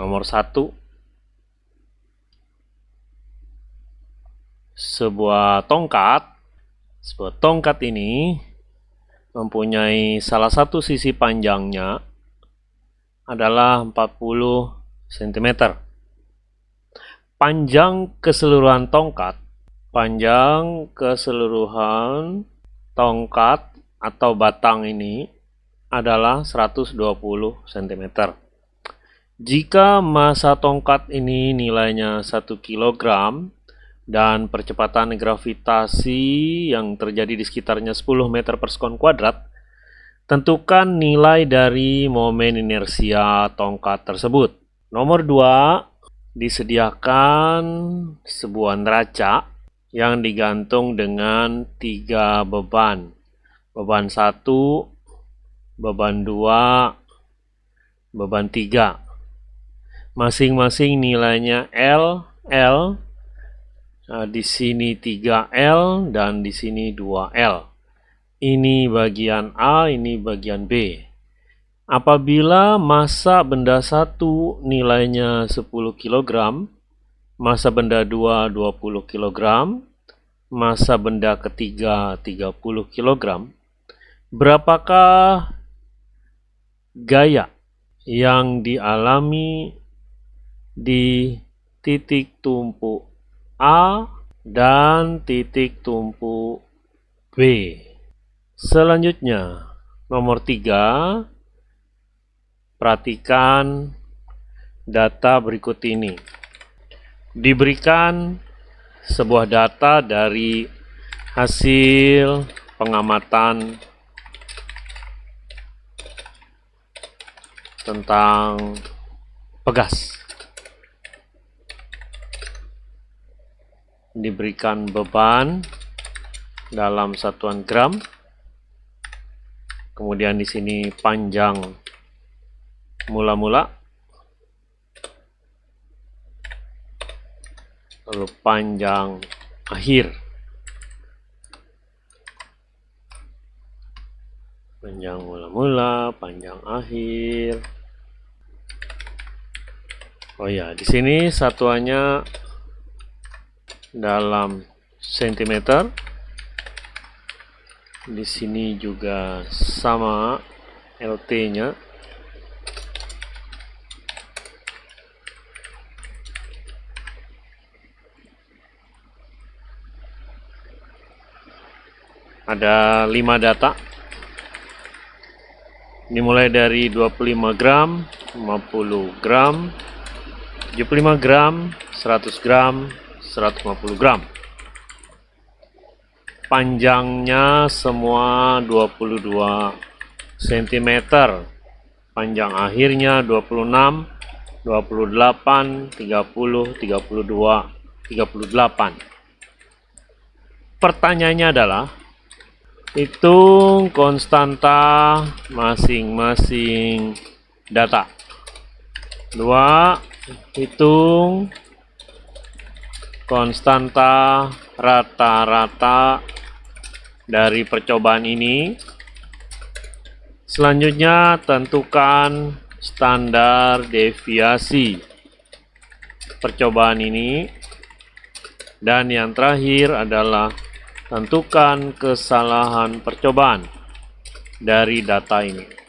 Nomor satu, sebuah tongkat. Sebuah tongkat ini mempunyai salah satu sisi panjangnya adalah 40 cm. Panjang keseluruhan tongkat, panjang keseluruhan tongkat atau batang ini adalah 120 cm. Jika massa tongkat ini nilainya 1 kg dan percepatan gravitasi yang terjadi di sekitarnya 10 meter per sekon kuadrat, tentukan nilai dari momen inersia tongkat tersebut. Nomor 2, disediakan sebuah neraca yang digantung dengan tiga beban. Beban 1, beban 2, beban 3 masing-masing nilainya L, L, nah, di sini 3L dan di sini 2L. Ini bagian A, ini bagian B. Apabila massa benda 1 nilainya 10 kg, massa benda 2 20 kg, massa benda ketiga 30 kg, berapakah gaya yang dialami di titik tumpu A dan titik tumpu B. Selanjutnya, nomor 3, perhatikan data berikut ini. Diberikan sebuah data dari hasil pengamatan tentang pegas. Diberikan beban dalam satuan gram. Kemudian di sini panjang mula-mula. Lalu panjang akhir. Panjang mula-mula, panjang akhir. Oh ya, di sini satuannya dalam sentimeter. Di sini juga sama LT nya ada 5 data. Dimulai dari 25 gram 50 gram 75 gram 100 gram 150 gram. Panjangnya semua 22 cm panjang akhirnya 26 28 30 32 38 pertanyaannya adalah hitung konstanta masing-masing data. 2 hitung konstanta rata-rata dari percobaan ini. Selanjutnya, tentukan standar deviasi percobaan ini. Dan yang terakhir adalah tentukan kesalahan percobaan dari data ini.